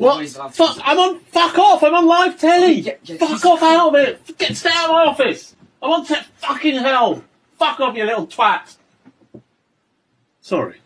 What? Fuck, I'm on. Fuck off! I'm on live telly. Yeah, yeah, fuck off out of it. Get stay out of my office. I want on to fucking hell. Fuck off, you little twat. Sorry.